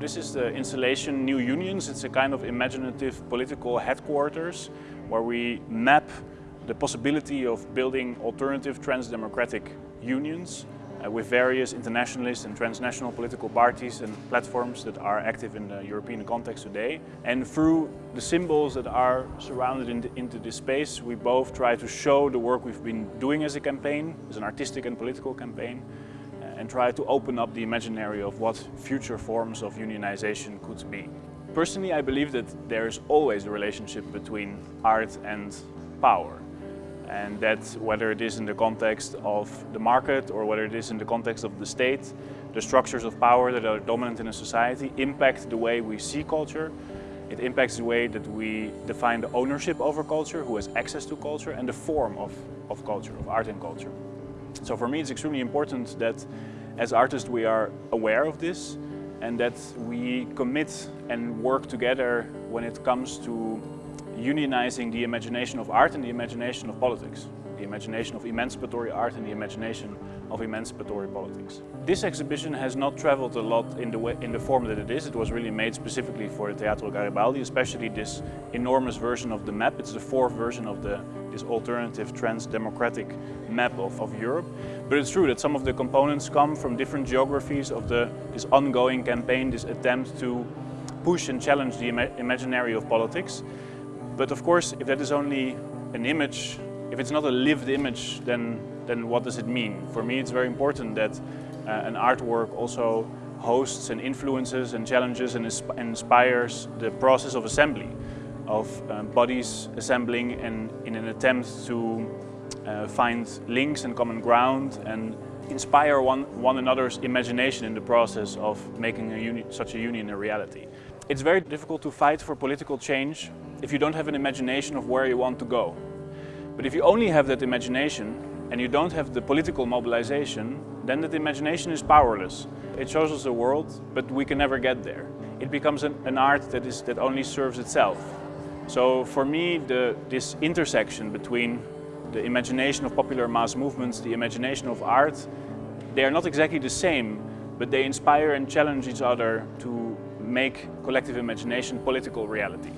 this is the installation New Unions. It's a kind of imaginative political headquarters where we map the possibility of building alternative trans-democratic unions uh, with various internationalist and transnational political parties and platforms that are active in the European context today. And through the symbols that are surrounded in the, into this space, we both try to show the work we've been doing as a campaign, as an artistic and political campaign, and try to open up the imaginary of what future forms of unionization could be. Personally, I believe that there is always a relationship between art and power and that whether it is in the context of the market or whether it is in the context of the state, the structures of power that are dominant in a society impact the way we see culture, it impacts the way that we define the ownership over culture, who has access to culture, and the form of, of culture, of art and culture. So for me it's extremely important that as artists we are aware of this and that we commit and work together when it comes to unionizing the imagination of art and the imagination of politics. The imagination of emancipatory art and the imagination of emancipatory politics. This exhibition has not traveled a lot in the, way, in the form that it is. It was really made specifically for the Teatro Garibaldi, especially this enormous version of the map. It's the fourth version of the, this alternative trans-democratic map of, of Europe. But it's true that some of the components come from different geographies of the, this ongoing campaign, this attempt to push and challenge the ima imaginary of politics. But of course, if that is only an image, if it's not a lived image, then, then what does it mean? For me, it's very important that uh, an artwork also hosts and influences and challenges and inspires the process of assembly, of uh, bodies assembling and in an attempt to uh, find links and common ground and inspire one, one another's imagination in the process of making a such a union a reality. It's very difficult to fight for political change if you don't have an imagination of where you want to go. But if you only have that imagination and you don't have the political mobilization, then that imagination is powerless. It shows us a world, but we can never get there. It becomes an, an art that, is, that only serves itself. So for me, the, this intersection between the imagination of popular mass movements, the imagination of art, they are not exactly the same, but they inspire and challenge each other to make collective imagination political reality.